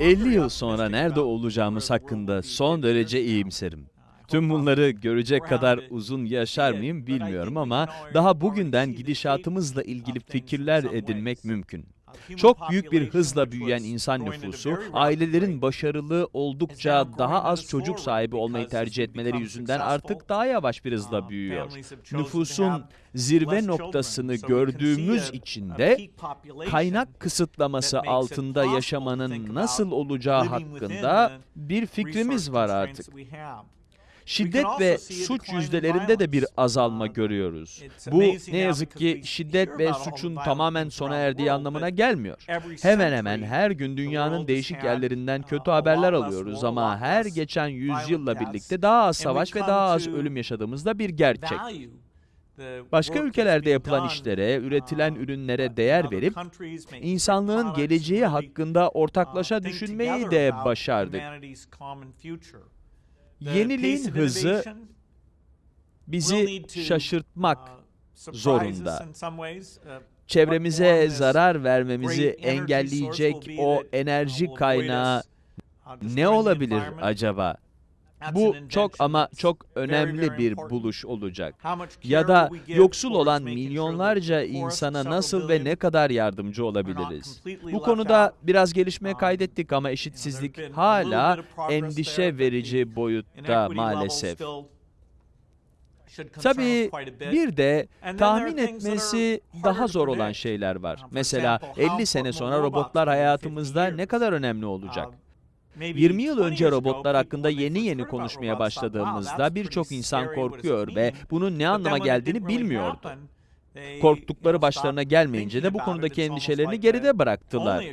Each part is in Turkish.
50 yıl sonra nerede olacağımız hakkında son derece iyimserim. Tüm bunları görecek kadar uzun yaşar mıyım bilmiyorum ama daha bugünden gidişatımızla ilgili fikirler edinmek mümkün. Çok büyük bir hızla büyüyen insan nüfusu, ailelerin başarılı oldukça daha az çocuk sahibi olmayı tercih etmeleri yüzünden artık daha yavaş bir hızla büyüyor. Nüfusun zirve noktasını gördüğümüz için de kaynak kısıtlaması altında yaşamanın nasıl olacağı hakkında bir fikrimiz var artık. Şiddet ve suç yüzdelerinde de bir azalma görüyoruz. Bu ne yazık ki şiddet ve suçun tamamen sona erdiği anlamına gelmiyor. Hemen hemen her gün dünyanın değişik yerlerinden kötü haberler alıyoruz ama her geçen yüzyılla birlikte daha az savaş ve daha az ölüm yaşadığımız da bir gerçek. Başka ülkelerde yapılan işlere, üretilen ürünlere değer verip insanlığın geleceği hakkında ortaklaşa düşünmeyi de başardık. Yeniliğin hızı bizi şaşırtmak zorunda. Çevremize zarar vermemizi engelleyecek o enerji kaynağı ne olabilir acaba? Bu çok ama çok önemli bir buluş olacak. Ya da yoksul olan milyonlarca insana nasıl ve ne kadar yardımcı olabiliriz? Bu konuda biraz gelişme kaydettik ama eşitsizlik hala endişe verici boyutta maalesef. Tabii bir de tahmin etmesi daha zor olan şeyler var. Mesela 50 sene sonra robotlar hayatımızda ne kadar önemli olacak? 20 yıl önce robotlar hakkında yeni yeni konuşmaya başladığımızda birçok insan korkuyor ve bunun ne anlama geldiğini bilmiyordu. Korktukları başlarına gelmeyince de bu konudaki endişelerini geride bıraktılar.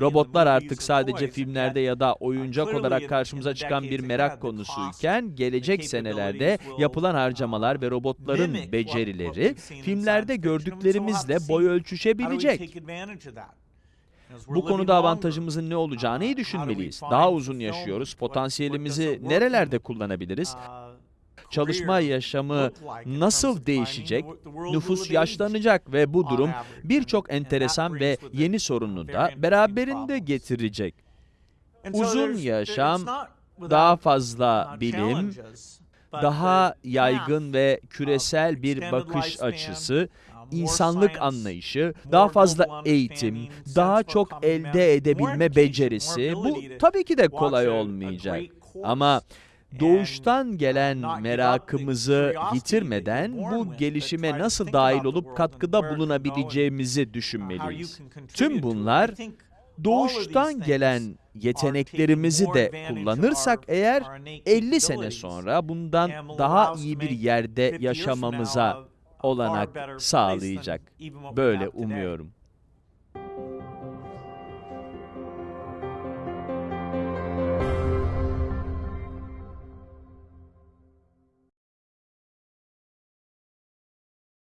Robotlar artık sadece filmlerde ya da oyuncak olarak karşımıza çıkan bir merak konusuyken, gelecek senelerde yapılan harcamalar ve robotların becerileri, filmlerde gördüklerimizle boy ölçüşebilecek. Bu konuda avantajımızın ne olacağını iyi düşünmeliyiz. Daha uzun yaşıyoruz, potansiyelimizi nerelerde kullanabiliriz? Çalışma yaşamı nasıl değişecek? Nüfus yaşlanacak ve bu durum birçok enteresan ve yeni sorunu da beraberinde getirecek. Uzun yaşam, daha fazla bilim, daha yaygın ve küresel bir bakış açısı, insanlık anlayışı, daha fazla eğitim, daha çok elde edebilme becerisi, bu tabii ki de kolay olmayacak. Ama doğuştan gelen merakımızı yitirmeden bu gelişime nasıl dahil olup katkıda bulunabileceğimizi düşünmeliyiz. Tüm bunlar doğuştan gelen yeteneklerimizi de kullanırsak eğer 50 sene sonra bundan daha iyi bir yerde yaşamamıza olanak sağlayacak. Böyle umuyorum.